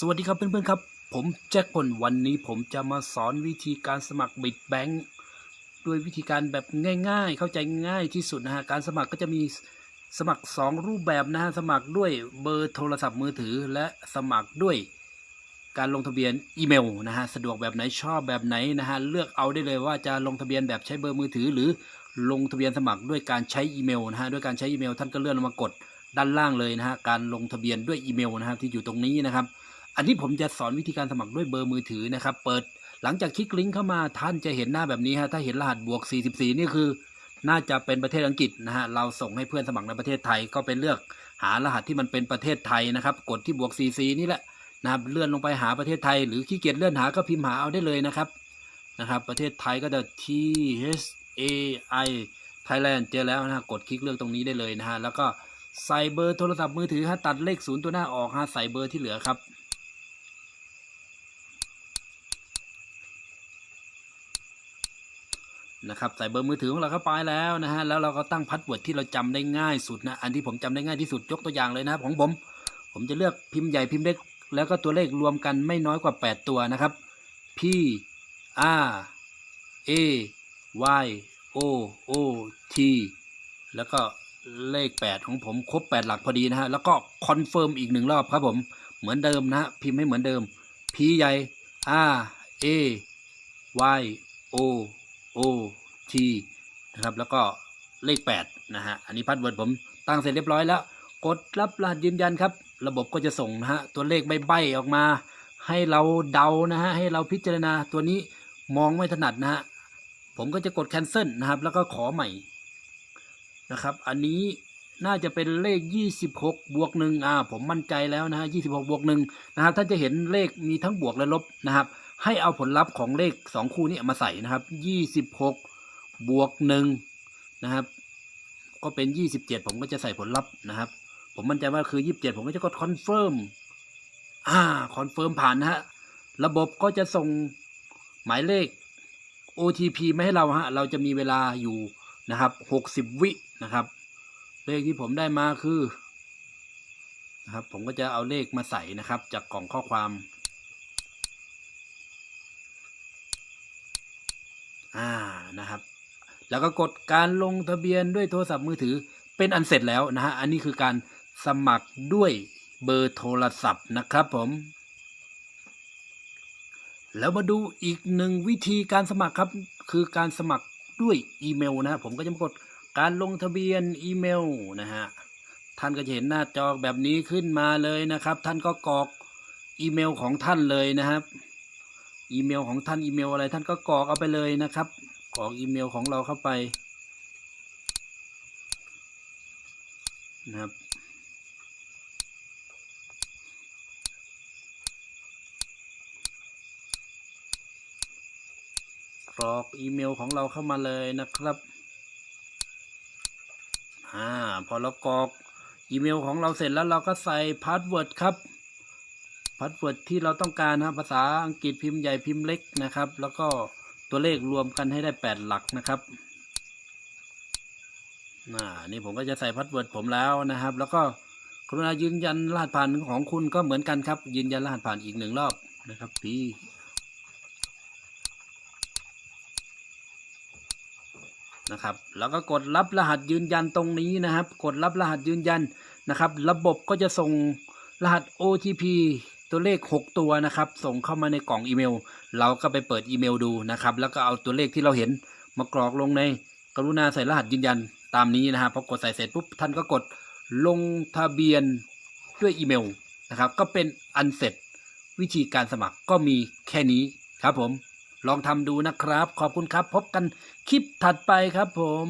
สวัสดีครับเพื่อนๆครับ ผมแจ็คพลวันนี้ผมจะมาสอนวิธีการสมัครบิตแบงค์ด้วยวิธีการแบบง่ายๆ เข้าใจง่ายที่สุดนะฮะการสมัครก็จะมีสมัคร 2 รูปแบบนะฮะสมัครด้วยเบอร์โทรศัพท์มือถือ และสมัครด้วยการลงทะเบียนอีเมลนะฮะสะดวกแบบไหนชอบแบบไหนนะฮะเลือกเอาได้เลยว่าจะลงทะเบียนแบบใช้เบอร์มือถือ หรือลงทะเบียนสมัครด้วยการใช้อีเมลนะฮะด้วยการใช้อีเมลท่านก็เลื่อนลงมากดด้านล่างเลยนะฮะการลงทะเบียนด้วยอีเมลนะฮะที่อยู่ตรงนี้นะครับ อันนี้ผมจะสอนวิธีการสมัครด้วยเบอร์มือถือนะครับ เปิดหลังจากคลิกลิงก์เข้ามาท่านจะเห็นหน้าแบบนี้ฮะถ้าเห็นรหัสบวก 44 นี่คือ น่าจะเป็นประเทศอังกฤษนะฮะเราส่งให้เพื่อนสมัครในประเทศไทยก็เป็นเลือกหารหัสที่มันเป็นประเทศไทยนะครับ กดที่บวก 44 นี่แหละนะครับเลื่อนลงไปหาประเทศไทย หรือขี้เกียจเลื่อนหาก็พิมพ์หาเอาได้เลยนะครับนะครับ ประเทศไทยก็จะ T H AI Thailand เจอแล้วนะฮะกดคลิกเลือกตรงนี้ได้เลยนะฮะแล้วก็ใส่เบอร์โทรศัพท์มือถือฮะตัดเลขศูนย์ตัวหน้าออกฮะใส่เบอร์ที่เหลือครับ นะครับใส่เบอร์มือถือของเราเข้าไปแล้วนะฮะแล้วเราก็ตั้ง password ที่เราจำได้ง่ายสุดนะอันที่ผมจำได้ง่ายที่สุดยกตัวอย่างเลยนะครับของผม ผมจะเลือกพิมพ์ใหญ่พิมพ์เล็ก แล้วก็ตัวเลขรวมกันไม่น้อยกว่า 8 ตัวนะครับ P R A Y O O T แล้วก็เลข 8 ของผมครบ 8 หลักพอดีนะฮะแล้วก็ confirm อีกหนึ่งรอบครับผมเหมือนเดิมนะฮะพิมพ์ให้เหมือนเดิม P ใหญ่ R A Y O O T นะครับ แล้วก็เลข 8 นะฮะ อันนี้ password ผมตั้งเสร็จเรียบร้อยแล้ว กดรับรหัสยืนยันครับ ระบบก็จะส่งนะฮะ ตัวเลขใบๆออกมา ให้เราเดานะฮะ ให้เราพิจารณาตัวนี้มองไม่ถนัดนะฮะ ผมก็จะกด cancel นะครับ แล้วก็ขอใหม่นะครับ อันนี้น่าจะเป็นเลข 26 บวกหนึ่งอ่า ผมมั่นใจแล้วนะฮะ26 บวกหนึ่งนะครับ ท่านจะเห็นเลขมีทั้งบวกและลบนะครับ ให้เอาผลลัพธ์ของเลขสองคู่นี้มาใส่นะครับยี่สิบหกบวกหนึ่งนะครับ ก็เป็นยี่สิบเจ็ดผมก็จะใส่ผลลัพธ์นะครับ ผมมั่นใจว่าคือยี่สิบเจ็ดผมก็จะกด confirm อ่า confirm ผ่านนะฮะ ระบบก็จะส่งหมายเลข OTP มาให้เราฮะ เราจะมีเวลาอยู่นะครับหกสิบวินะครับ เลขที่ผมได้มาคือนะครับ ผมก็จะเอาเลขมาใส่นะครับ จากกล่องข้อความ อ่านะครับ แล้วก็กดการลงทะเบียนด้วยโทรศัพท์มือถือเป็นอันเสร็จแล้วนะฮะอันนี้คือการสมัครด้วยเบอร์โทรศัพท์นะครับผมแล้วมาดูอีกหนึ่งวิธีการสมัครครับคือการสมัครด้วยอีเมลนะฮะผมก็จะกดการลงทะเบียนอีเมลนะฮะท่านก็จะเห็นหน้าจอแบบนี้ขึ้นมาเลยนะครับ ท่านก็กรอกอีเมลของท่านเลยนะครับ อีเมลของท่านอีเมลอะไรท่านก็กรอกเอาไปเลยนะครับกรอกอีเมลของเราเข้าไปนะครับกรอกอีเมลของเราเข้ามาเลยนะครับ อ่า พอเรากรอกอีเมลของเราเสร็จแล้วเราก็ใส่password ครับ password ที่เราต้องการนะครับภาษาอังกฤษพิมพ์ใหญ่พิมพ์เล็กนะครับ แล้วก็ตัวเลขรวมกันให้ได้ 8 หลักนะครับอ่านี่ผมก็จะใส่ password ผมแล้วนะครับ แล้วก็กรุณายืนยันรหัสผ่านของคุณก็เหมือนกันครับ ยืนยันรหัสผ่านอีกหนึ่งรอบนะครับพี่นะครับแล้วก็กดรับรหัสยืนยันตรงนี้นะครับ กดรับรหัสยืนยันนะครับ ระบบก็จะส่งรหัส OTP ตัวเลข 6 ตัวนะครับ ส่งเข้ามาในกล่องอีเมล เราก็ไปเปิดอีเมลดูนะครับ แล้วก็เอาตัวเลขที่เราเห็นมากรอกลงในกรุณาใส่รหัสยืนยันตามนี้นะครับพอกดใส่เสร็จปุ๊บท่านก็กดลงทะเบียนด้วยอีเมลนะครับ ก็เป็นอันเสร็จวิธีการสมัครก็มีแค่นี้ครับผม ลองทำดูนะครับ ขอบคุณครับ พบกันคลิปถัดไปครับผม